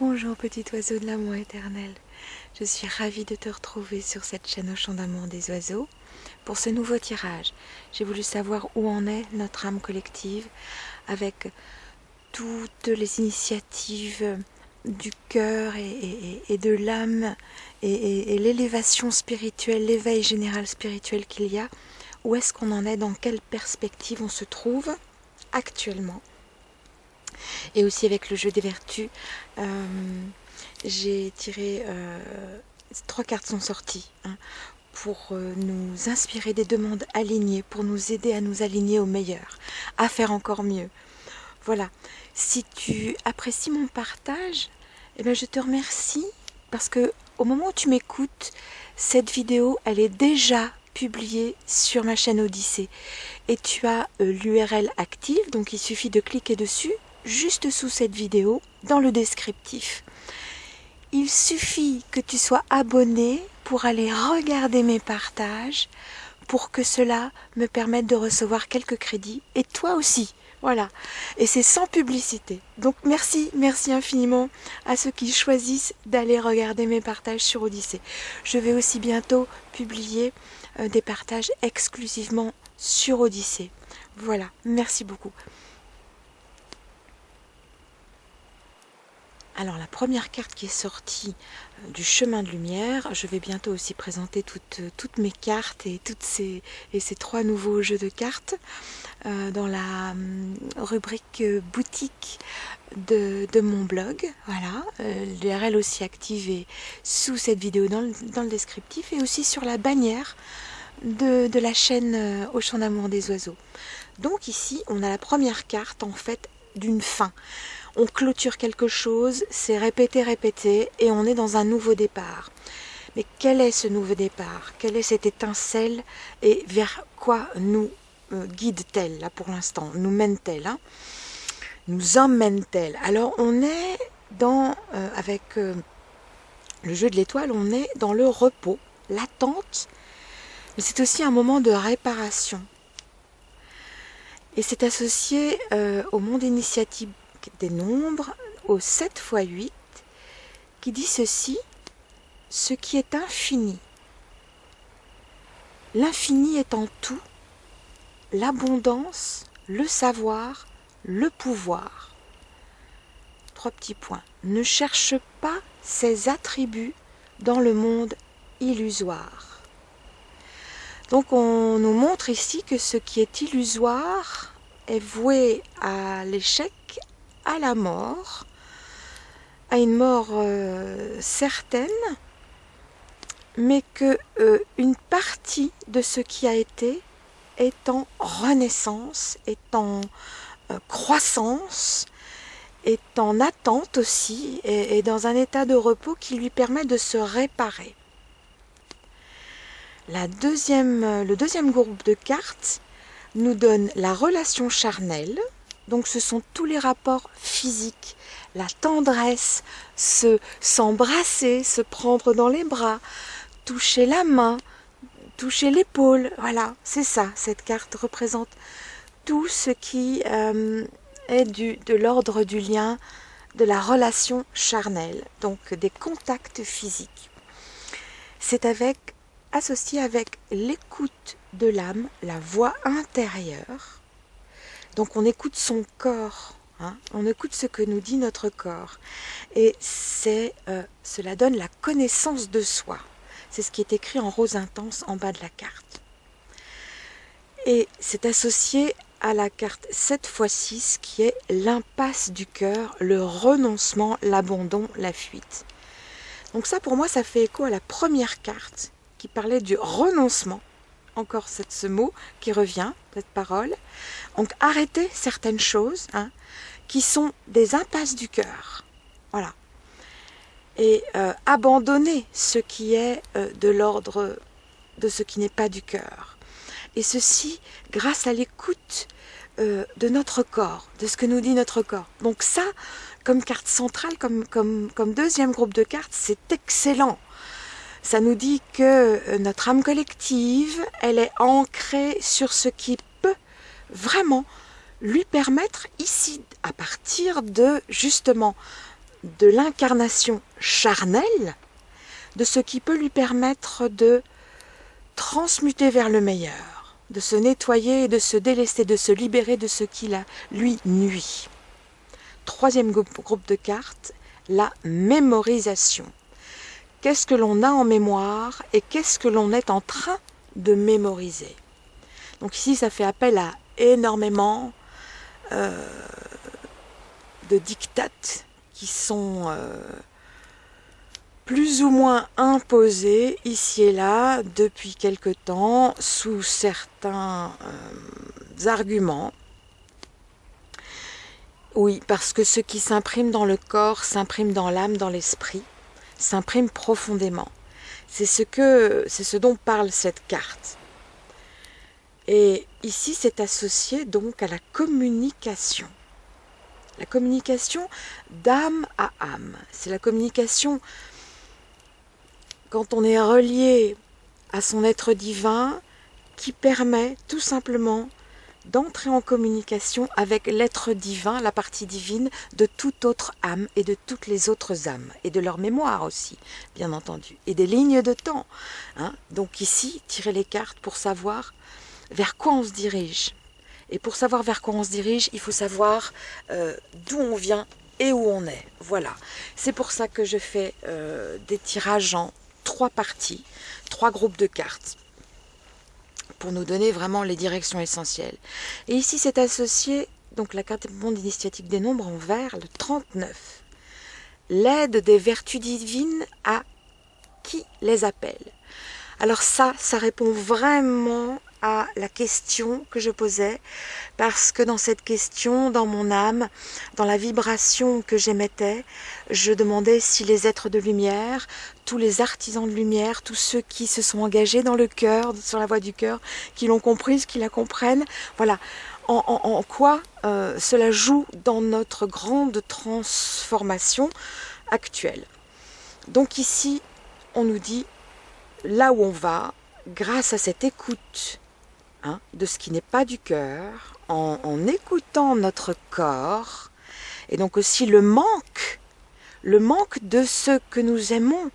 Bonjour petit oiseau de l'amour éternel. Je suis ravie de te retrouver sur cette chaîne au chant d'amour des oiseaux. Pour ce nouveau tirage, j'ai voulu savoir où en est notre âme collective avec toutes les initiatives du cœur et, de l'âme et, et l'élévation spirituelle, l'éveil général spirituel qu'il y a. Où est-ce qu'on en est? Dans quelle perspective on se trouve actuellement? Et aussi avec le jeu des vertus, euh, j'ai tiré, euh, trois cartes sont sorties hein, pour euh, nous inspirer des demandes alignées, pour nous aider à nous aligner au meilleur, à faire encore mieux. Voilà, si tu apprécies mon partage, eh bien je te remercie parce que au moment où tu m'écoutes, cette vidéo, elle est déjà publiée sur ma chaîne Odyssée. Et tu as l'URL active, donc il suffit de cliquer dessus juste sous cette vidéo, dans le descriptif. Il suffit que tu sois abonné pour aller regarder mes partages, pour que cela me permette de recevoir quelques crédits, et toi aussi. Voilà, et c'est sans publicité. Donc merci, merci infiniment à ceux qui choisissent d'aller regarder mes partages sur Odyssée. Je vais aussi bientôt publier euh, des partages exclusivement sur Odyssée. Voilà, merci beaucoup. Alors la première carte qui est sortie euh, du chemin de lumière, je vais bientôt aussi présenter toutes, euh, toutes mes cartes et, toutes ces, trois nouveaux jeux de cartes euh, dans la hum, rubrique boutique de, mon blog. Voilà, l'URL aussi activée sous cette vidéo dans le, dans le, descriptif et aussi sur la bannière de, de la chaîne Au champ d'amour des oiseaux. Donc ici, on a la première carte en fait d'une fin on clôture quelque chose, c'est répété, répété, et on est dans un nouveau départ. Mais quel est ce nouveau départ? Quelle est cette étincelle? Et vers quoi nous euh, guide-t-elle, là, pour l'instant? Nous mène-t-elle hein? Nous emmène-t-elle? Alors, on est dans, euh, avec euh, le jeu de l'étoile, on est dans le repos, l'attente, mais c'est aussi un moment de réparation. Et c'est associé au monde des nombres au 7 x 8 qui dit ceci, ce qui est infini. L'infini est en tout, l'abondance, le savoir, le pouvoir. Trois petits points. Ne cherche pas ces attributs dans le monde illusoire. Donc on nous montre ici que ce qui est illusoire est voué à l'échec, à la mort, à une mort euh, certaine, mais que euh, une partie de ce qui a été est en renaissance, est en euh, croissance, est en attente aussi, et, dans un état de repos qui lui permet de se réparer. La deuxième, le deuxième groupe de cartes nous donne la relation charnelle, donc ce sont tous les rapports physiques, la tendresse, se s'embrasser, se prendre dans les bras, toucher la main, toucher l'épaule. Voilà, c'est ça. Cette carte représente tout ce qui euh, est de l'ordre du lien, de la relation charnelle, donc des contacts physiques. C'est avec associé avec l'écoute de l'âme, la voix intérieure, donc on écoute son corps, hein. on écoute ce que nous dit notre corps. Et euh, cela donne la connaissance de soi. C'est ce qui est écrit en rose intense en bas de la carte. Et c'est associé à la carte 7 x 6 qui est l'impasse du cœur, le renoncement, l'abandon, la fuite. Donc ça pour moi ça fait écho à la première carte qui parlait du renoncement encore ce mot qui revient, cette parole. Donc arrêter certaines choses hein, qui sont des impasses du cœur. Voilà. Et euh, abandonner ce qui est euh, de l'ordre de ce qui n'est pas du cœur. Et ceci grâce à l'écoute euh, de notre corps, de ce que nous dit notre corps. Donc ça, comme carte centrale, comme deuxième groupe de cartes, c'est excellent ça nous dit que euh, notre âme collective, elle est ancrée sur ce qui peut vraiment lui permettre ici, à partir de justement de l'incarnation charnelle de ce qui peut lui permettre de transmuter vers le meilleur, de se nettoyer, de se délester, de se libérer de ce qui la, lui nuit. Troisième groupe de cartes, la mémorisation. Qu'est-ce que l'on a en mémoire et qu'est-ce que l'on est en train de mémoriser? Donc ici, ça fait appel à énormément euh, de dictates qui sont euh, plus ou moins imposés ici et là depuis quelque temps sous certains euh, arguments. Oui, parce que ce qui s'imprime dans le corps s'imprime dans l'âme, dans l'esprit, s'imprime profondément. C'est ce que c'est ce dont parle cette carte. Et ici, c'est associé donc à la communication. La communication d'âme à âme. C'est la communication quand on est relié à son être divin qui permet tout simplement d'entrer en communication avec l'être divin, la partie divine de toute autre âme et de toutes les autres âmes, et de leur mémoire aussi, bien entendu, et des lignes de temps. Hein. Donc ici, tirer les cartes pour savoir vers quoi on se dirige. Et pour savoir vers quoi on se dirige, il faut savoir euh, d'où on vient et où on est. Voilà. C'est pour ça que je fais euh, des tirages en trois parties, trois groupes de cartes pour nous donner vraiment les directions essentielles. Et ici, c'est associé, donc la carte monde initiatique des nombres en vert, le 39. L'aide des vertus divines à qui les appelle. Alors ça, ça répond vraiment à la question que je posais, parce que dans cette question, dans mon âme, dans la vibration que j'émettais, je demandais si les êtres de lumière, tous les artisans de lumière, tous ceux qui se sont engagés dans le cœur, sur la voie du cœur, qui l'ont comprise, qui la comprennent, voilà, en, quoi euh, cela joue dans notre grande transformation actuelle. Donc ici, on nous dit, là où on va, grâce à cette écoute Hein, de ce qui n'est pas du cœur, en, écoutant notre corps, et donc aussi le manque, le manque de ce que nous aimons,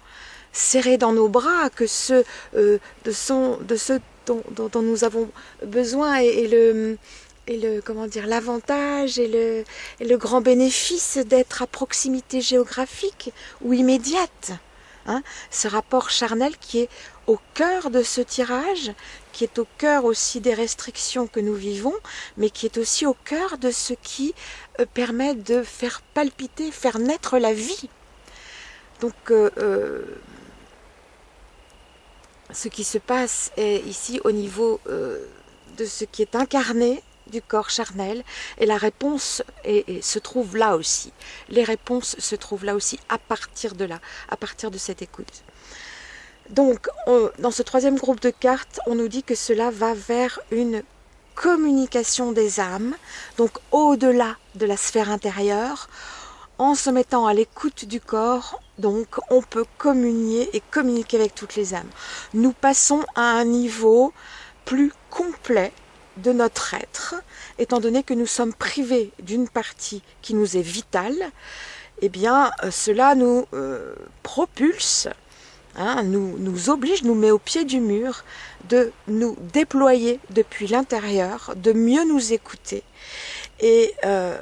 serré dans nos bras, que ce, euh, de, son, de ce dont, nous avons besoin et, le et le comment dire l'avantage et le, et le grand bénéfice d'être à proximité géographique ou immédiate. Hein, ce rapport charnel qui est au cœur de ce tirage, qui est au cœur aussi des restrictions que nous vivons, mais qui est aussi au cœur de ce qui euh, permet de faire palpiter, faire naître la vie. Donc, euh, euh, ce qui se passe est ici au niveau de ce qui est incarné du corps charnel et la réponse se trouve là aussi. Les réponses se trouvent là aussi à partir de là, à partir de cette écoute. Donc, dans ce troisième groupe de cartes, on nous dit que cela va vers une communication des âmes, donc au-delà de la sphère intérieure, en se mettant à l'écoute du corps, donc on peut communier et communiquer avec toutes les âmes. Nous passons à un niveau plus complet de notre être, étant donné que nous sommes privés d'une partie qui nous est vitale, eh bien euh, cela nous euh, propulse Hein, nous, oblige, nous met au pied du mur de nous déployer depuis l'intérieur, de mieux nous écouter et euh,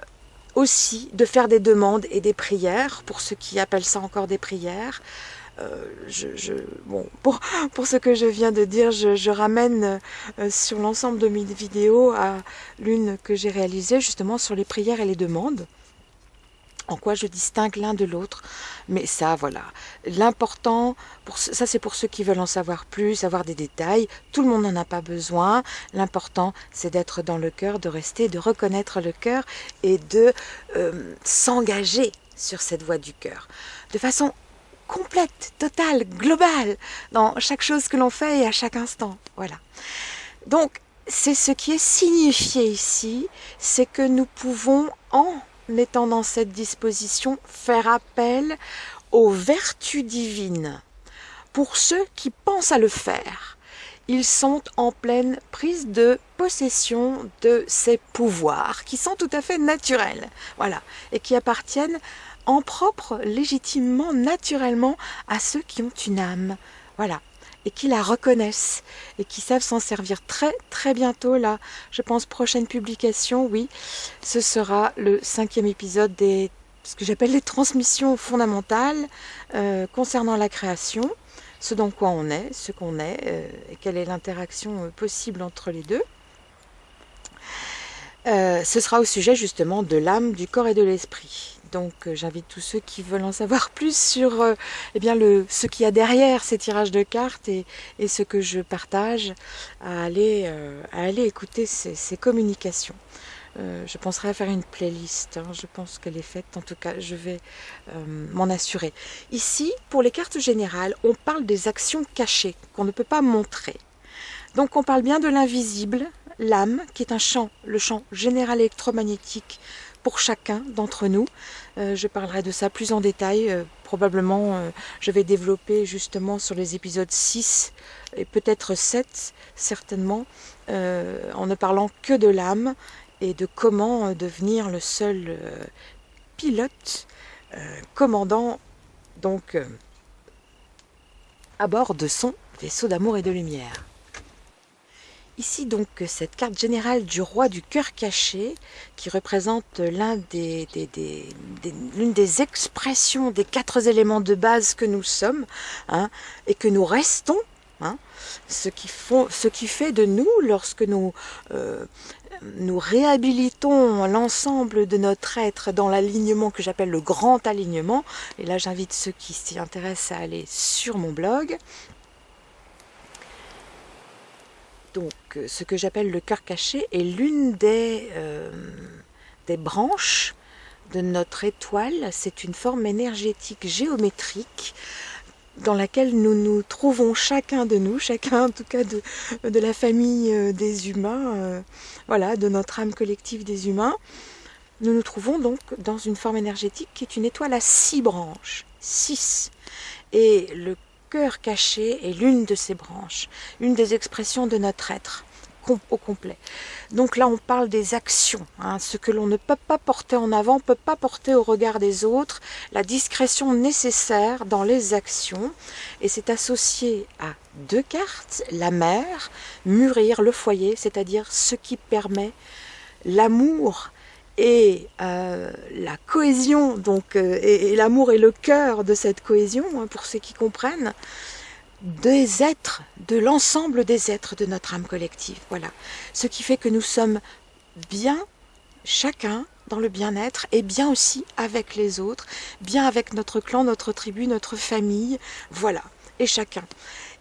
aussi de faire des demandes et des prières, pour ceux qui appellent ça encore des prières. Euh, bon, pour, pour, ce que je viens de dire, je, ramène euh, sur l'ensemble de mes vidéos à l'une que j'ai réalisée justement sur les prières et les demandes en quoi je distingue l'un de l'autre. Mais ça, voilà. L'important, ça c'est pour ceux qui veulent en savoir plus, avoir des détails. Tout le monde n'en a pas besoin. L'important, c'est d'être dans le cœur, de rester, de reconnaître le cœur et de euh, s'engager sur cette voie du cœur. De façon complète, totale, globale, dans chaque chose que l'on fait et à chaque instant. Voilà. Donc, c'est ce qui est signifié ici, c'est que nous pouvons en étant dans cette disposition, faire appel aux vertus divines. Pour ceux qui pensent à le faire, ils sont en pleine prise de possession de ces pouvoirs qui sont tout à fait naturels, voilà, et qui appartiennent en propre, légitimement, naturellement à ceux qui ont une âme, voilà, et qui la reconnaissent et qui savent s'en servir très très bientôt là. Je pense prochaine publication, oui, ce sera le cinquième épisode des ce que j'appelle les transmissions fondamentales euh, concernant la création, ce dans quoi on est, ce qu'on est, euh, et quelle est l'interaction euh, possible entre les deux. ce sera au sujet justement de l'âme, du corps et de l'esprit. Donc euh, j'invite tous ceux qui veulent en savoir plus sur euh, eh ce qu'il y a derrière ces tirages de cartes et, ce que je partage à aller, euh, écouter ces, communications. je penserai à faire une playlist, hein. je pense qu'elle est faite, en tout cas je vais m'en assurer. Ici, pour les cartes générales, on parle des actions cachées qu'on ne peut pas montrer. Donc on parle bien de l'invisible, l'âme, qui est un champ, le champ général électromagnétique pour chacun d'entre nous. Euh, je parlerai de ça plus en détail. Euh, probablement, euh, je vais développer justement sur les épisodes 6 et peut-être 7, certainement, en ne parlant que de l'âme et de comment devenir le seul pilote, commandant donc à bord de son vaisseau d'amour et de lumière. Ici donc cette carte générale du roi du cœur caché qui représente l'une des expressions des quatre éléments de base que nous sommes hein, et que nous restons. Hein, ce, qui fait de nous, lorsque euh, nous réhabilitons l'ensemble de notre être dans l'alignement que j'appelle le grand alignement, et là j'invite ceux qui s'y intéressent à aller sur mon blog, Donc, euh, ce que j'appelle le cœur caché est l'une des, euh, des branches de notre étoile. C'est une forme énergétique géométrique dans laquelle nous nous trouvons chacun de nous, chacun en tout cas de, de la famille euh, des humains, voilà, de notre âme collective des humains. Nous nous trouvons donc dans une forme énergétique qui est une étoile à six branches, six. Et le cœur caché est l'une de ces branches, une des expressions de notre être au complet. Donc là, on parle des actions, hein, ce que l'on ne peut pas porter en avant, peut pas porter au regard des autres, la discrétion nécessaire dans les actions, et c'est associé à deux cartes, la mer, mûrir le foyer, c'est-à-dire ce qui permet l'amour et euh, la cohésion, donc, euh, et, l'amour est le cœur de cette cohésion, hein, pour ceux qui comprennent, des êtres, de l'ensemble des êtres de notre âme collective. Voilà. Ce qui fait que nous sommes bien, chacun, dans le bien-être, et bien aussi avec les autres, bien avec notre clan, notre tribu, notre famille, voilà, et chacun.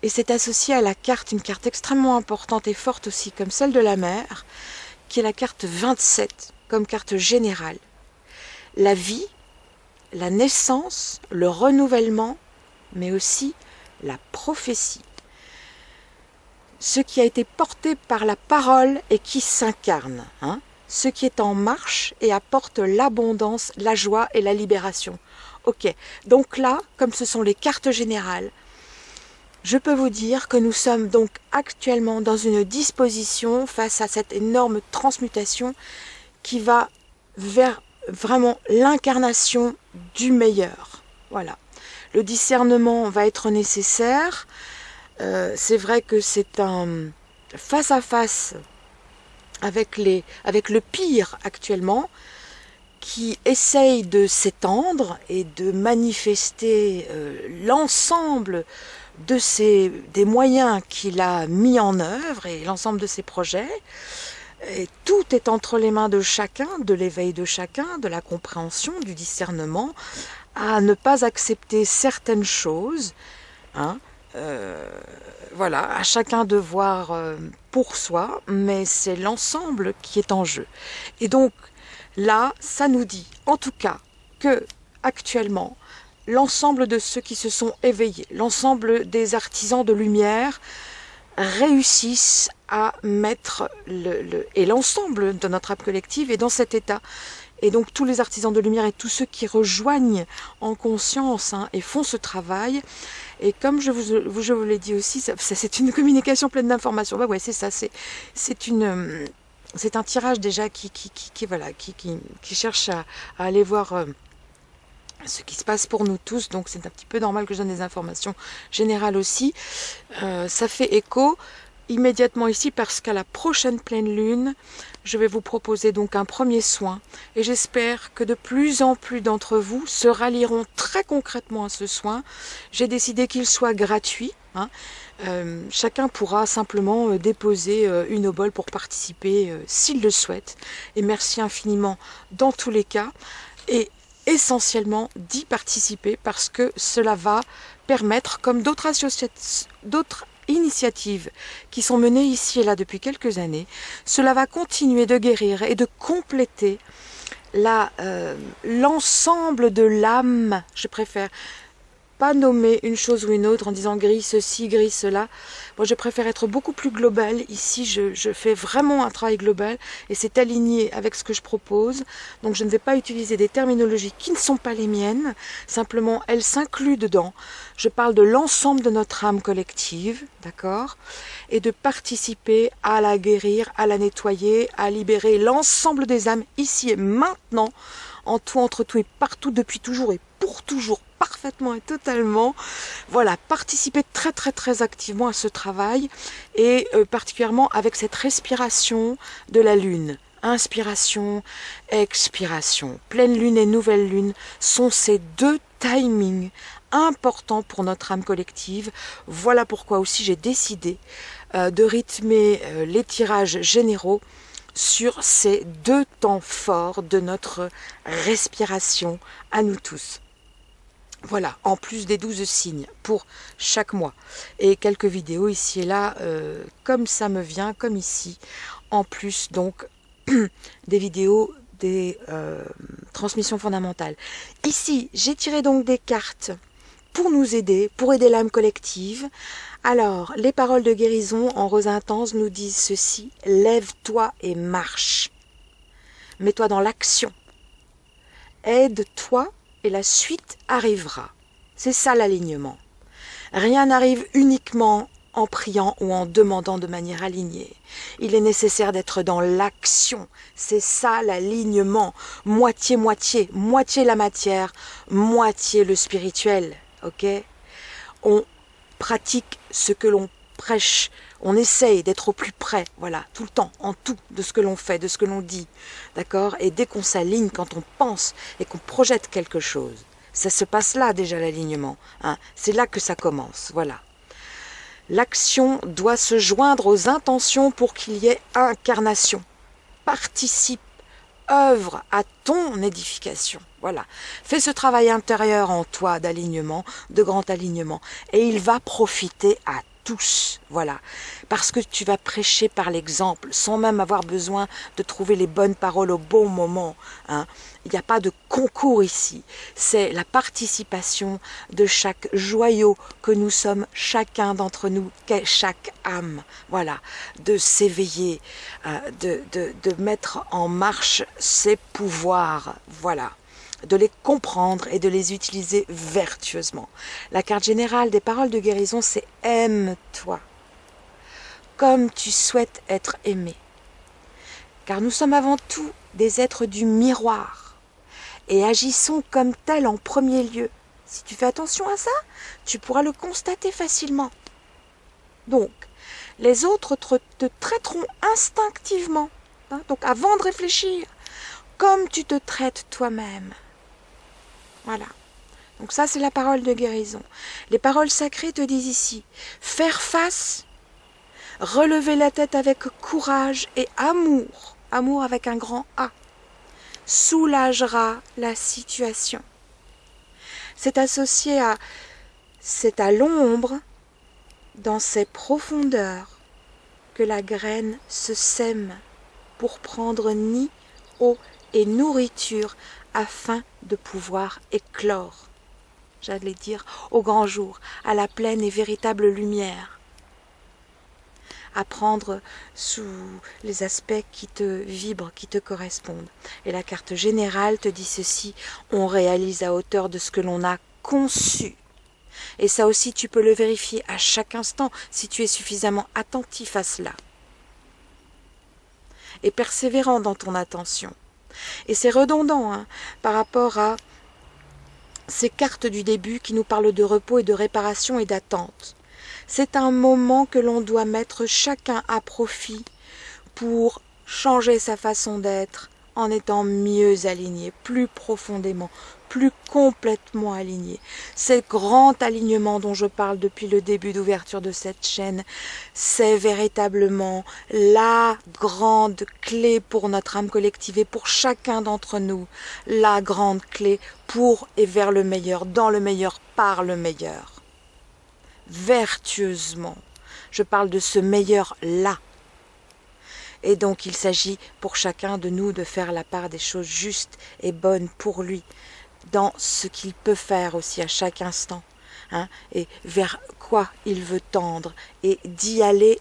Et c'est associé à la carte, une carte extrêmement importante et forte aussi, comme celle de la mer, qui est la carte 27 carte générale. La vie, la naissance, le renouvellement, mais aussi la prophétie. Ce qui a été porté par la parole et qui s'incarne. Hein, ce qui est en marche et apporte l'abondance, la joie et la libération. Ok, donc là, comme ce sont les cartes générales, je peux vous dire que nous sommes donc actuellement dans une disposition face à cette énorme transmutation qui va vers vraiment l'incarnation du meilleur. Voilà. Le discernement va être nécessaire. Euh, c'est vrai que c'est un face à face avec, le pire actuellement qui essaye de s'étendre et de manifester euh, l'ensemble des moyens qu'il a mis en œuvre et l'ensemble de ses projets tout est entre les mains de chacun, de l'éveil de chacun, de la compréhension, du discernement, à ne pas accepter certaines choses. Hein, euh, voilà, à chacun de voir euh, pour soi, mais c'est l'ensemble qui est en jeu. Et donc là, ça nous dit, en tout cas, que actuellement, l'ensemble de ceux qui se sont éveillés, l'ensemble des artisans de lumière, réussissent à mettre le, et l'ensemble de notre âme collective est dans cet état. Et donc tous les artisans de lumière et tous ceux qui rejoignent en conscience hein, et font ce travail. Et comme je vous, je vous l'ai dit aussi, c'est une communication pleine d'informations. Bah ouais, c'est ça, c'est une euh, c'est un tirage déjà qui, qui, qui, voilà, qui, qui, cherche à, aller voir euh, ce qui se passe pour nous tous. Donc c'est un petit peu normal que je donne des informations générales aussi. Euh, ça fait écho immédiatement ici parce qu'à la prochaine pleine lune, je vais vous proposer donc un premier soin et j'espère que de plus en plus d'entre vous se rallieront très concrètement à ce soin. J'ai décidé qu'il soit gratuit. Hein. Euh, chacun pourra simplement euh, déposer une obole pour participer s'il le souhaite. Et merci infiniment dans tous les cas. Essentiellement d'y participer parce que cela va permettre, comme d'autres initiatives qui sont menées ici et là depuis quelques années, cela va continuer de guérir et de compléter l'ensemble de l'âme, je préfère, pas nommer une chose ou une autre en disant gris ceci, gris cela. Moi, je préfère être beaucoup plus global. Ici, je, fais vraiment un travail global et c'est aligné avec ce que je propose. Donc, je ne vais pas utiliser des terminologies qui ne sont pas les miennes. Simplement, elles s'incluent dedans. Je parle de l'ensemble de notre âme collective, d'accord? Et de participer à la guérir, à la nettoyer, à libérer l'ensemble des âmes ici et maintenant, en tout, entre tout et partout, depuis toujours et toujours, parfaitement et totalement. Voilà, participer très très très activement à ce travail et euh, particulièrement avec cette respiration de la lune. Inspiration, expiration. Pleine lune et nouvelle lune sont ces deux timings importants pour notre âme collective. Voilà pourquoi aussi j'ai décidé euh, de rythmer euh, les tirages généraux sur ces deux temps forts de notre respiration à nous tous. Voilà, en plus des 12 signes pour chaque mois. Et quelques vidéos ici et là, euh, comme ça me vient, comme ici. En plus, donc, des vidéos des euh, transmissions fondamentales. Ici, j'ai tiré donc des cartes pour nous aider, pour aider l'âme collective. Alors, les paroles de guérison en rose intense nous disent ceci. Lève-toi et marche. Mets-toi dans l'action. Aide-toi et la suite arrivera. C'est ça l'alignement. Rien n'arrive uniquement en priant ou en demandant de manière alignée. Il est nécessaire d'être dans l'action. C'est ça l'alignement. Moitié-moitié. Moitié la matière, moitié le spirituel. Ok? On pratique ce que l'on prêche. On essaye d'être au plus près, voilà, tout le temps, en tout, de ce que l'on fait, de ce que l'on dit. D'accord? Et dès qu'on s'aligne, quand on pense et qu'on projette quelque chose, ça se passe là déjà l'alignement. Hein C'est là que ça commence, voilà. L'action doit se joindre aux intentions pour qu'il y ait incarnation. Participe, œuvre à ton édification. Voilà. Fais ce travail intérieur en toi d'alignement, de grand alignement, et il va profiter à tous, voilà, parce que tu vas prêcher par l'exemple, sans même avoir besoin de trouver les bonnes paroles au bon moment. Hein. Il n'y a pas de concours ici, c'est la participation de chaque joyau que nous sommes, chacun d'entre nous, chaque âme, voilà, de s'éveiller, euh, de, de, de mettre en marche ses pouvoirs, voilà de les comprendre et de les utiliser vertueusement. La carte générale des paroles de guérison, c'est aime-toi, comme tu souhaites être aimé. Car nous sommes avant tout des êtres du miroir et agissons comme tels en premier lieu. Si tu fais attention à ça, tu pourras le constater facilement. Donc, les autres te, traiteront instinctivement, hein, donc avant de réfléchir, comme tu te traites toi-même. Voilà. Donc ça, c'est la parole de guérison. Les paroles sacrées te disent ici, faire face, relever la tête avec courage et amour, amour avec un grand A, soulagera la situation. C'est associé à, c'est à l'ombre, dans ses profondeurs, que la graine se sème pour prendre nid, eau et nourriture afin de pouvoir éclore, j'allais dire, au grand jour, à la pleine et véritable lumière. à prendre sous les aspects qui te vibrent, qui te correspondent. Et la carte générale te dit ceci, on réalise à hauteur de ce que l'on a conçu. Et ça aussi, tu peux le vérifier à chaque instant si tu es suffisamment attentif à cela. Et persévérant dans ton attention. Et c'est redondant hein, par rapport à ces cartes du début qui nous parlent de repos et de réparation et d'attente. C'est un moment que l'on doit mettre chacun à profit pour changer sa façon d'être en étant mieux aligné, plus profondément, plus complètement aligné. Ce grand alignement dont je parle depuis le début d'ouverture de cette chaîne, c'est véritablement la grande clé pour notre âme collective et pour chacun d'entre nous, la grande clé pour et vers le meilleur, dans le meilleur, par le meilleur. Vertueusement. Je parle de ce meilleur-là. Et donc il s'agit pour chacun de nous de faire la part des choses justes et bonnes pour lui, dans ce qu'il peut faire aussi à chaque instant, hein, et vers quoi il veut tendre, et d'y aller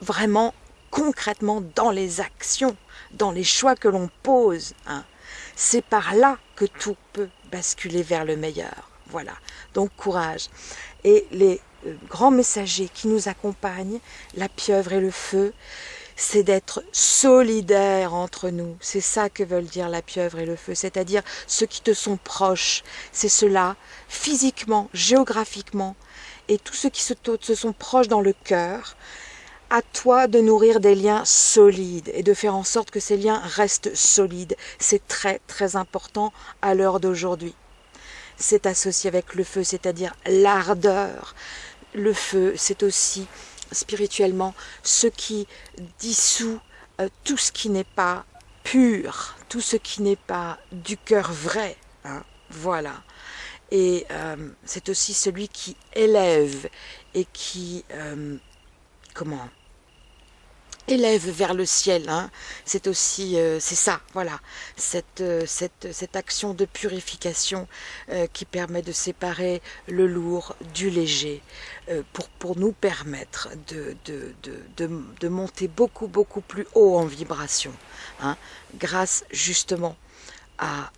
vraiment concrètement dans les actions, dans les choix que l'on pose. Hein. C'est par là que tout peut basculer vers le meilleur. Voilà. Donc courage. Et les euh, grands messagers qui nous accompagnent, la pieuvre et le feu, c'est d'être solidaires entre nous. C'est ça que veulent dire la pieuvre et le feu, c'est-à-dire ceux qui te sont proches. C'est cela, physiquement, géographiquement, et tous ceux qui se, se sont proches dans le cœur. À toi de nourrir des liens solides et de faire en sorte que ces liens restent solides. C'est très très important à l'heure d'aujourd'hui. C'est associé avec le feu, c'est-à-dire l'ardeur. Le feu, c'est aussi spirituellement ce qui dissout euh, tout ce qui n'est pas pur, tout ce qui n'est pas du cœur vrai. Hein, voilà. Et euh, c'est aussi celui qui élève et qui, euh, comment, élève vers le ciel. Hein. C'est aussi, euh, c'est ça, voilà, cette, euh, action de purification euh, qui permet de séparer le lourd du léger pour, nous permettre de, monter beaucoup, beaucoup plus haut en vibration, hein, grâce justement à,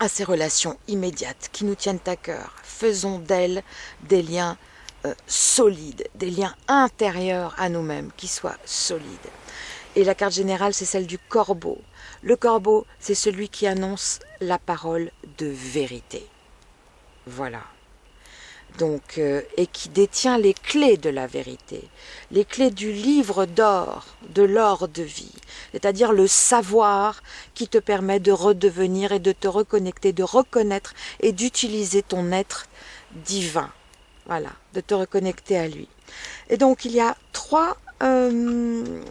à ces relations immédiates qui nous tiennent à cœur. Faisons d'elles des liens euh, solides, des liens intérieurs à nous-mêmes qui soient solides. Et la carte générale, c'est celle du corbeau. Le corbeau, c'est celui qui annonce la parole de vérité. Voilà. Donc, euh, et qui détient les clés de la vérité, les clés du livre d'or, de l'or de vie, c'est-à-dire le savoir qui te permet de redevenir et de te reconnecter, de reconnaître et d'utiliser ton être divin voilà, de te reconnecter à lui. Et donc il y a trois euh,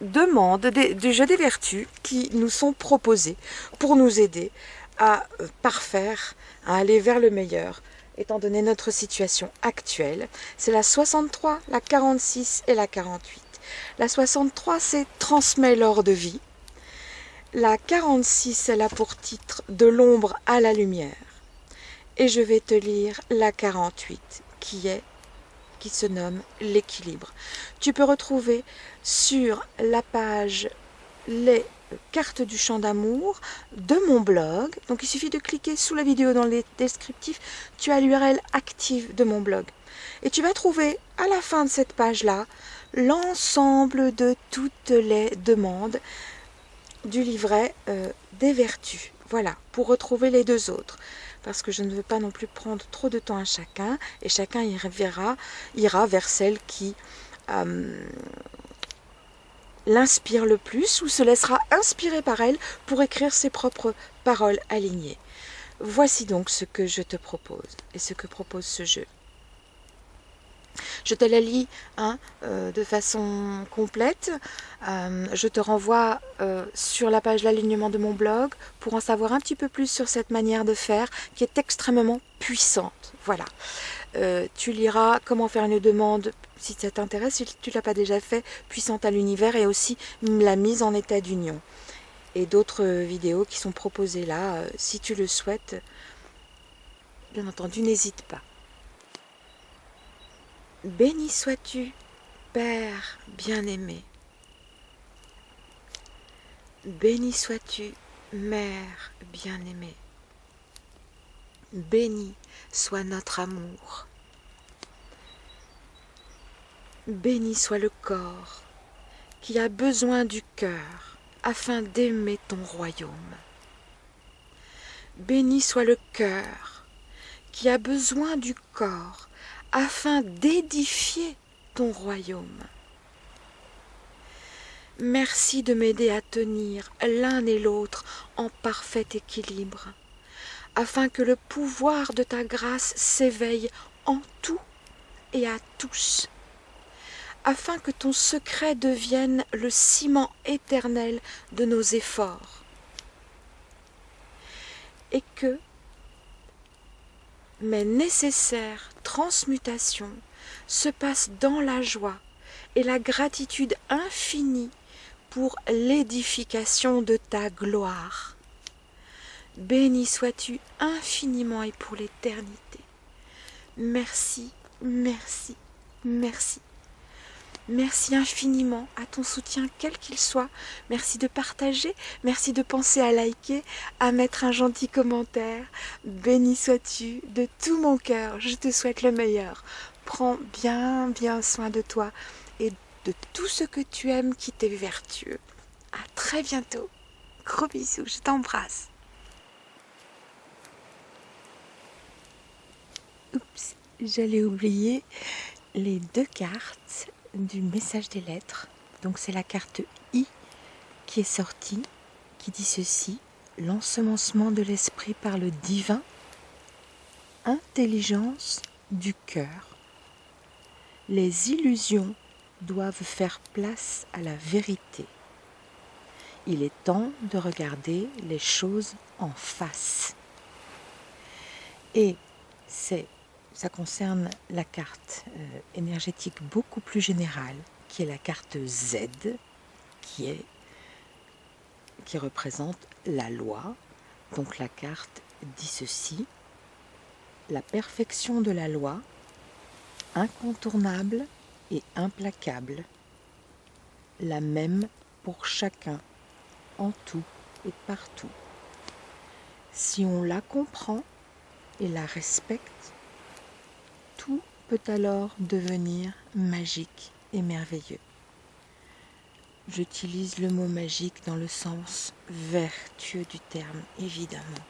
demandes du jeu des vertus qui nous sont proposées pour nous aider à euh, parfaire, à aller vers le meilleur, étant donné notre situation actuelle. C'est la 63, la 46 et la 48. La 63, c'est transmet l'or de vie. La 46, elle a pour titre de l'ombre à la lumière et je vais te lire la 48 qui est qui se nomme l'équilibre. Tu peux retrouver sur la page les cartes du champ d'amour de mon blog. Donc il suffit de cliquer sous la vidéo dans les descriptifs, tu as l'URL active de mon blog. Et tu vas trouver à la fin de cette page-là l'ensemble de toutes les demandes du livret euh, des vertus. Voilà, pour retrouver les deux autres parce que je ne veux pas non plus prendre trop de temps à chacun, et chacun ira, ira vers celle qui euh, l'inspire le plus ou se laissera inspirer par elle pour écrire ses propres paroles alignées. Voici donc ce que je te propose et ce que propose ce jeu. Je te la lis hein, euh, de façon complète. Euh, je te renvoie euh, sur la page l'alignement de mon blog pour en savoir un petit peu plus sur cette manière de faire qui est extrêmement puissante. Voilà. tu liras comment faire une demande si ça t'intéresse, si tu ne l'as pas déjà fait, puissante à l'univers et aussi la mise en état d'union. Et d'autres vidéos qui sont proposées là, si tu le souhaites, bien entendu, n'hésite pas. Béni sois-tu, Père bien-aimé. Béni sois-tu, Mère bien-aimée. Béni soit notre amour. Béni soit le corps qui a besoin du cœur afin d'aimer ton royaume. Béni soit le cœur qui a besoin du corps afin d'édifier ton royaume. Merci de m'aider à tenir l'un et l'autre en parfait équilibre, afin que le pouvoir de ta grâce s'éveille en tout et à tous afin que ton secret devienne le ciment éternel de nos efforts, et que mes nécessaires transmutations se passent dans la joie et la gratitude infinie pour l'édification de ta gloire. Béni sois-tu infiniment et pour l'éternité. Merci, merci, merci. Merci infiniment à ton soutien, quel qu'il soit. Merci de partager, merci de penser à liker, à mettre un gentil commentaire. Béni sois-tu de tout mon cœur, je te souhaite le meilleur. Prends bien, bien soin de toi et de tout ce que tu aimes qui t'est vertueux. À très bientôt. Gros bisous, je t'embrasse. Oups, j'allais oublier les deux cartes du message des lettres. Donc c'est la carte I qui est sortie, qui dit ceci, l'ensemencement de l'esprit par le divin, intelligence du cœur. Les illusions doivent faire place à la vérité. Il est temps de regarder les choses en face. Et c'est ça concerne la carte euh, énergétique beaucoup plus générale, qui est la carte Z, qui, est, qui représente la loi. Donc la carte dit ceci, la perfection de la loi, incontournable et implacable, la même pour chacun, en tout et partout. Si on la comprend et la respecte, tout peut alors devenir magique et merveilleux. J'utilise le mot magique dans le sens vertueux du terme, évidemment,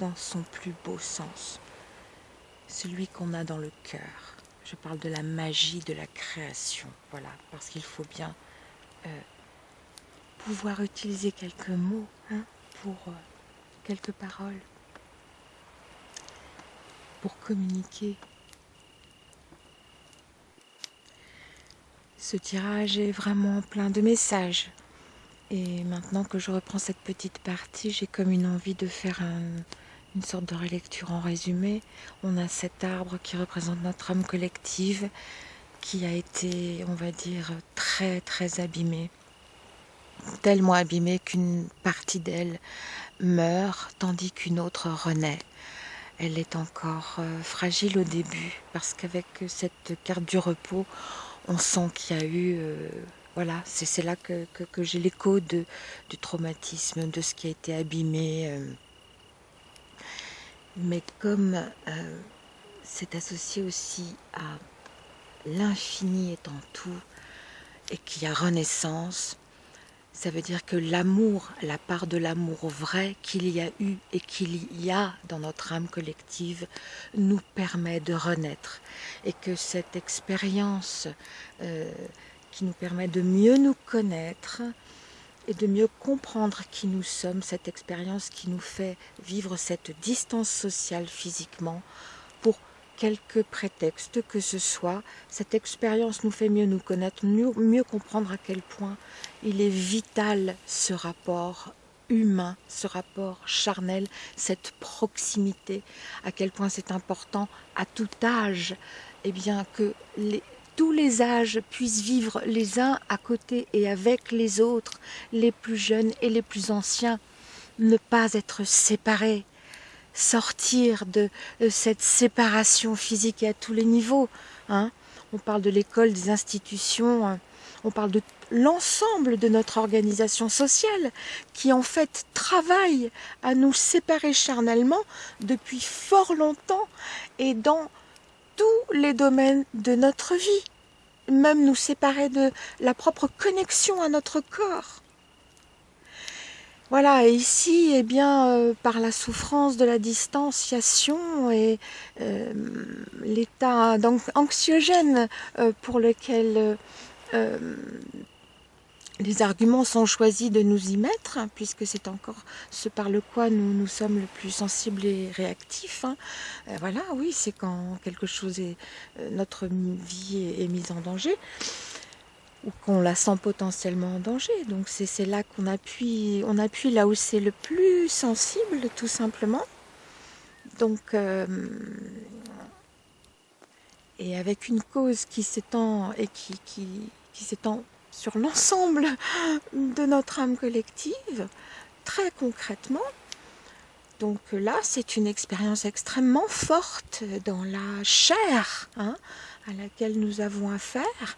dans son plus beau sens, celui qu'on a dans le cœur. Je parle de la magie de la création, voilà, parce qu'il faut bien euh, pouvoir utiliser quelques mots hein, pour euh, quelques paroles pour communiquer. Ce tirage est vraiment plein de messages. Et maintenant que je reprends cette petite partie, j'ai comme une envie de faire une sorte de relecture en résumé. On a cet arbre qui représente notre âme collective qui a été, on va dire, très très abîmée. Tellement abîmée qu'une partie d'elle meurt tandis qu'une autre renaît elle est encore euh, fragile au début parce qu'avec cette carte du repos, on sent qu'il y a eu, euh, voilà, c'est là que, j'ai l'écho du traumatisme, de ce qui a été abîmé. Euh. Mais comme c'est associé aussi à l'infini étant tout et qu'il y a renaissance, ça veut dire que l'amour, la part de l'amour vrai qu'il y a eu et qu'il y a dans notre âme collective nous permet de renaître. Et que cette expérience euh, qui nous permet de mieux nous connaître et de mieux comprendre qui nous sommes, cette expérience qui nous fait vivre cette distance sociale physiquement pour quelque prétexte que ce soit, cette expérience nous fait mieux nous connaître, mieux, comprendre à quel point il est vital ce rapport humain, ce rapport charnel, cette proximité, à quel point c'est important à tout âge, eh bien que tous les âges puissent vivre les uns à côté et avec les autres, les plus jeunes et les plus anciens, ne pas être séparés, sortir de, cette séparation physique à tous les niveaux. Hein. On parle de l'école, des institutions, hein. on parle de l'ensemble de notre organisation sociale qui en fait travaille à nous séparer charnellement depuis fort longtemps et dans tous les domaines de notre vie, même nous séparer de la propre connexion à notre corps. Voilà, et ici, eh bien, euh, par la souffrance de la distanciation et euh, l'état anxiogène euh, pour lequel les arguments sont choisis de nous y mettre, hein, puisque c'est encore ce par le quoi nous, nous sommes le plus sensibles et réactifs. Hein. voilà, oui, c'est quand quelque chose est, notre vie est mise en danger ou qu'on la sent potentiellement en danger. Donc c'est là qu'on appuie, on appuie là où c'est le plus sensible, tout simplement. Donc, euh, et avec une cause qui s'étend et qui, qui, qui s'étend sur l'ensemble de notre âme collective, très concrètement. Donc là, c'est une expérience extrêmement forte dans la chair, hein, à laquelle nous avons affaire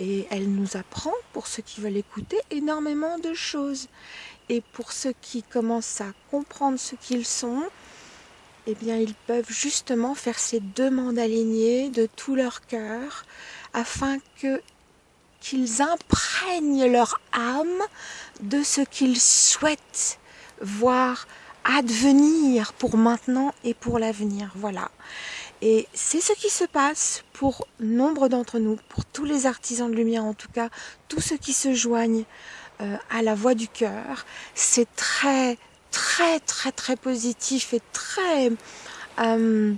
et elle nous apprend, pour ceux qui veulent écouter, énormément de choses. Et pour ceux qui commencent à comprendre ce qu'ils sont, eh bien, ils peuvent justement faire ces demandes alignées de tout leur cœur, afin que qu'ils imprègnent leur âme de ce qu'ils souhaitent voir advenir pour maintenant et pour l'avenir. Voilà. Et c'est ce qui se passe pour nombre d'entre nous, pour tous les artisans de lumière en tout cas, tous ceux qui se joignent euh, à la voix du cœur. C'est très, très, très, très positif et très, euh, euh,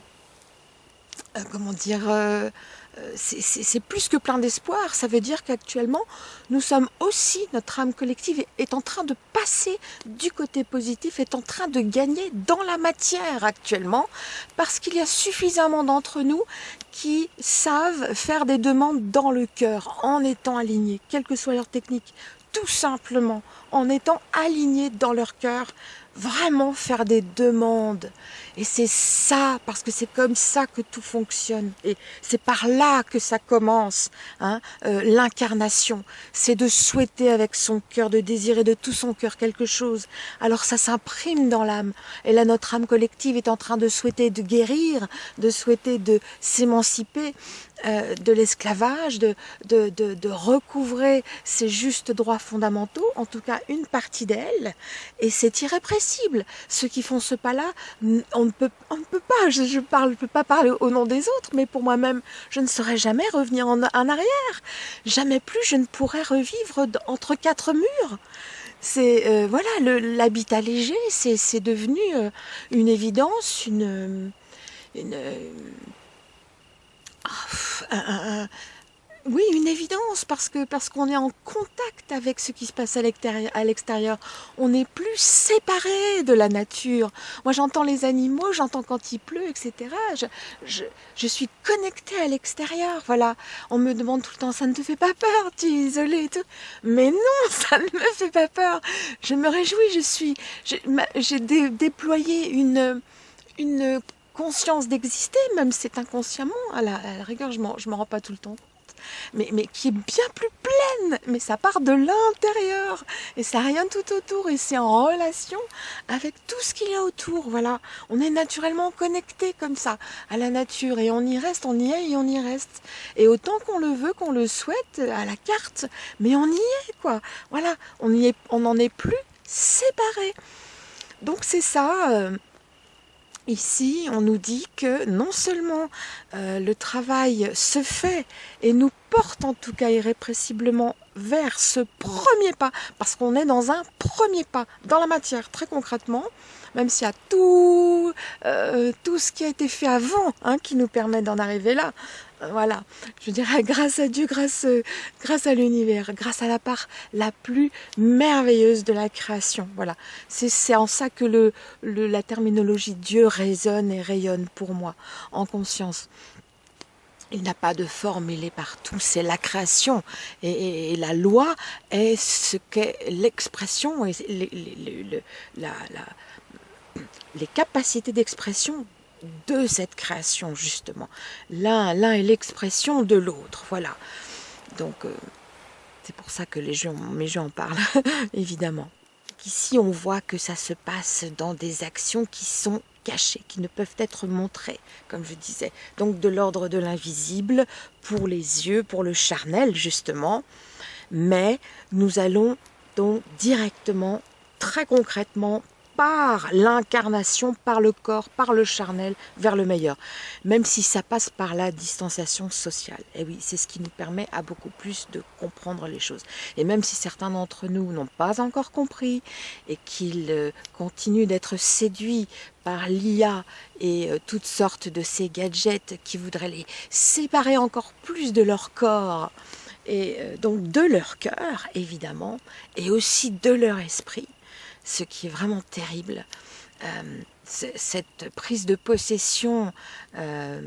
comment dire, c'est plus que plein d'espoir. Ça veut dire qu'actuellement, nous sommes aussi, notre âme collective est en train de passer du côté positif, est en train de gagner dans la matière actuellement, parce qu'il y a suffisamment d'entre nous qui savent faire des demandes dans le cœur, en étant alignés, quelle que soit leur technique, tout simplement en étant alignés dans leur cœur, vraiment faire des demandes. Et c'est ça, parce que c'est comme ça que tout fonctionne. Et c'est par là que ça commence, hein, euh, l'incarnation. C'est de souhaiter avec son cœur, de désirer de tout son cœur quelque chose. Alors ça s'imprime dans l'âme. Et là, notre âme collective est en train de souhaiter de guérir, de souhaiter de s'émanciper euh, de l'esclavage, de, de, de, de, recouvrer ses justes droits fondamentaux, en tout cas une partie d'elle, et c'est irrépressible. Ceux qui font ce pas-là, on ne peut, pas, je ne peux pas parler au nom des autres, mais pour moi-même, je ne saurais jamais revenir en, arrière. Jamais plus je ne pourrais revivre entre quatre murs c'est euh, voilà l'habitat léger c'est devenu euh, une évidence une, une ah, oui, une évidence, parce que parce qu'on est en contact avec ce qui se passe à l'extérieur. On n'est plus séparé de la nature. Moi, j'entends les animaux, j'entends quand il pleut, etc. Je, suis connectée à l'extérieur. Voilà. On me demande tout le temps, ça ne te fait pas peur Tu es isolée et tout? Mais non, ça ne me fait pas peur. Je me réjouis, je suis... J'ai déployé une... une conscience d'exister, même c'est inconsciemment, à la, rigueur, je m'en rends pas tout le temps mais, mais qui est bien plus pleine, mais ça part de l'intérieur, et ça rien tout autour, et c'est en relation avec tout ce qu'il y a autour, voilà. On est naturellement connecté comme ça à la nature, et on y reste, on y est, et on y reste. Et autant qu'on le veut, qu'on le souhaite, à la carte, mais on y est, quoi. Voilà, on y est, n'en est plus séparés. Donc c'est ça... Euh, Ici, on nous dit que non seulement euh, le travail se fait et nous porte en tout cas irrépressiblement vers ce premier pas, parce qu'on est dans un premier pas dans la matière, très concrètement, même s'il y a tout, euh, tout ce qui a été fait avant hein, qui nous permet d'en arriver là. Euh, voilà, je dirais grâce à Dieu, grâce, grâce à l'univers, grâce à la part la plus merveilleuse de la création. Voilà, c'est en ça que le, la terminologie Dieu résonne et rayonne pour moi, en conscience. Il n'a pas de forme, il est partout, c'est la création. Et, la loi est ce qu'est l'expression et la, les capacités d'expression de cette création, justement. L'un l'un est l'expression de l'autre, voilà. Donc, euh, c'est pour ça que les gens, mes gens en parlent, évidemment. Ici, on voit que ça se passe dans des actions qui sont cachées, qui ne peuvent être montrées, comme je disais. Donc, de l'ordre de l'invisible, pour les yeux, pour le charnel, justement. Mais nous allons donc directement, très concrètement, par l'incarnation, par le corps, par le charnel, vers le meilleur. Même si ça passe par la distanciation sociale. Et oui, c'est ce qui nous permet à beaucoup plus de comprendre les choses. Et même si certains d'entre nous n'ont pas encore compris et qu'ils euh, continuent d'être séduits par l'IA et euh, toutes sortes de ces gadgets qui voudraient les séparer encore plus de leur corps, et euh, donc de leur cœur évidemment, et aussi de leur esprit, ce qui est vraiment terrible. Euh, cette prise de possession euh,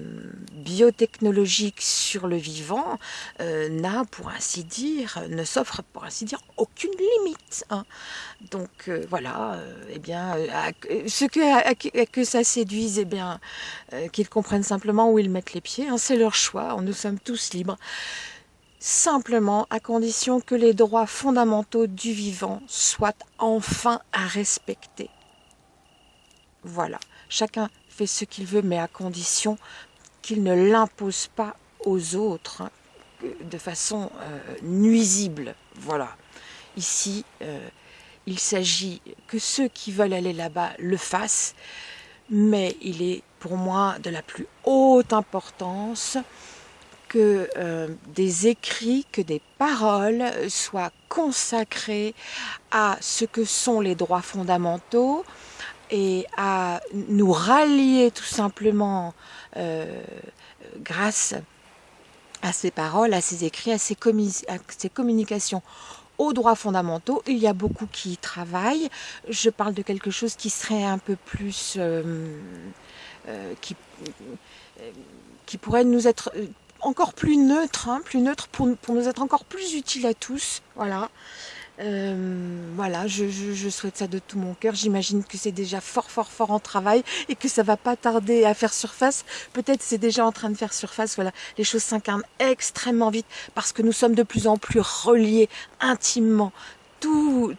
biotechnologique sur le vivant euh, n'a, pour ainsi dire, ne s'offre pour ainsi dire aucune limite. Hein. Donc voilà, eh bien, ce que, que ça séduise, eh bien, qu'ils comprennent simplement où ils mettent les pieds. Hein, c'est leur choix. Nous sommes tous libres simplement à condition que les droits fondamentaux du vivant soient enfin à respecter. Voilà, chacun fait ce qu'il veut, mais à condition qu'il ne l'impose pas aux autres hein, de façon euh, nuisible. Voilà. Ici, euh, il s'agit que ceux qui veulent aller là-bas le fassent, mais il est pour moi de la plus haute importance que euh, des écrits, que des paroles soient consacrés à ce que sont les droits fondamentaux et à nous rallier tout simplement euh, grâce à ces paroles, à ces écrits, à ces, communications aux droits fondamentaux. Il y a beaucoup qui y travaillent. Je parle de quelque chose qui serait un peu plus... Euh, qui pourrait nous être encore plus neutre, hein, plus neutre pour, nous être encore plus utile à tous. Voilà. Euh, voilà, je, souhaite ça de tout mon cœur. J'imagine que c'est déjà fort, fort, fort en travail et que ça va pas tarder à faire surface. Peut-être c'est déjà en train de faire surface. Voilà, les choses s'incarnent extrêmement vite parce que nous sommes de plus en plus reliés intimement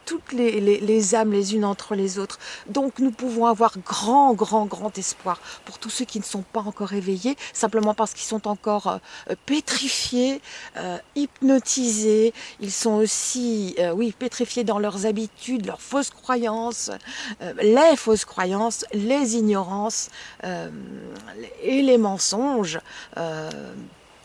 toutes les, âmes les unes entre les autres. Donc nous pouvons avoir grand, grand, grand espoir pour tous ceux qui ne sont pas encore éveillés, simplement parce qu'ils sont encore euh, pétrifiés, euh, hypnotisés. Ils sont aussi, euh, oui, pétrifiés dans leurs habitudes, leurs fausses croyances, les fausses croyances, les ignorances et les mensonges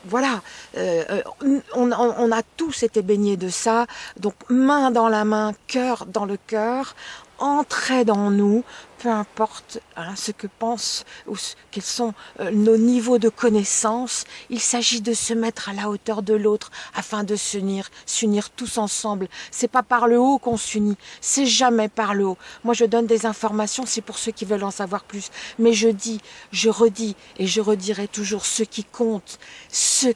voilà, euh, euh, on, a tous été baignés de ça, donc main dans la main, cœur dans le cœur, entrer dans nous, peu importe hein, ce que pensent ou quels sont euh, nos niveaux de connaissance, il s'agit de se mettre à la hauteur de l'autre afin de s'unir, s'unir tous ensemble. C'est pas par le haut qu'on s'unit, c'est jamais par le haut. Moi je donne des informations, c'est pour ceux qui veulent en savoir plus, mais je dis, je redis et je redirai toujours ce qui compte, ce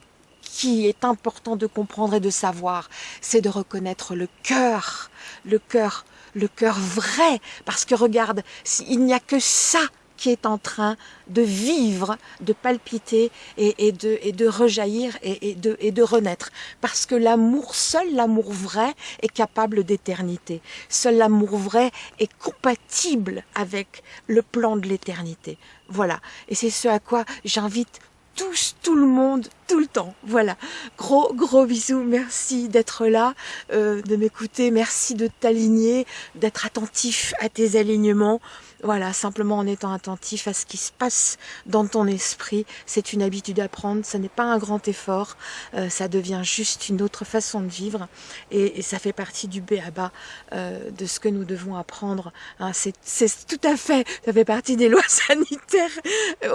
qui est important de comprendre et de savoir, c'est de reconnaître le cœur, le cœur le cœur vrai, parce que regarde, il n'y a que ça qui est en train de vivre, de palpiter et, de, rejaillir et, de, renaître. Parce que l'amour, seul l'amour vrai est capable d'éternité. Seul l'amour vrai est compatible avec le plan de l'éternité. Voilà. Et c'est ce à quoi j'invite tous, tout le monde, tout le temps. Voilà. Gros, gros bisous. Merci d'être là, euh, de m'écouter. Merci de t'aligner, d'être attentif à tes alignements. Voilà, simplement en étant attentif à ce qui se passe dans ton esprit. C'est une habitude à prendre, ce n'est pas un grand effort, euh, ça devient juste une autre façon de vivre et, ça fait partie du béaba euh, de ce que nous devons apprendre. Hein. C'est tout à fait, ça fait partie des lois sanitaires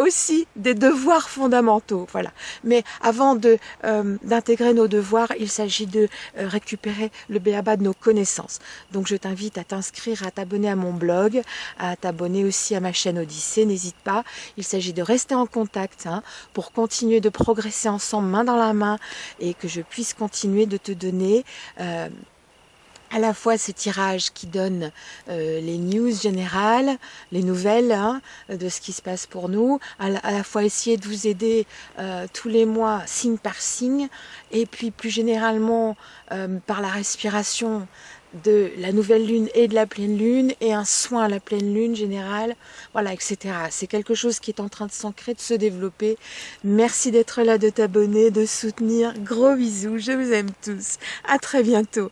aussi, des devoirs fondamentaux. Voilà. Mais avant euh, d'intégrer nos devoirs, il s'agit de récupérer le béaba de nos connaissances. Donc je t'invite à t'inscrire, à t'abonner à mon blog, à t'abonner abonner aussi à ma chaîne Odyssée, n'hésite pas. Il s'agit de rester en contact hein, pour continuer de progresser ensemble main dans la main et que je puisse continuer de te donner euh, à la fois ces tirages qui donnent euh, les news générales, les nouvelles hein, de ce qui se passe pour nous, à la, fois essayer de vous aider euh, tous les mois signe par signe, et puis plus généralement par la respiration de la nouvelle lune et de la pleine lune et un soin à la pleine lune générale, voilà, etc. C'est quelque chose qui est en train de s'ancrer, de se développer. Merci d'être là, de t'abonner, de soutenir. Gros bisous, je vous aime tous. À très bientôt.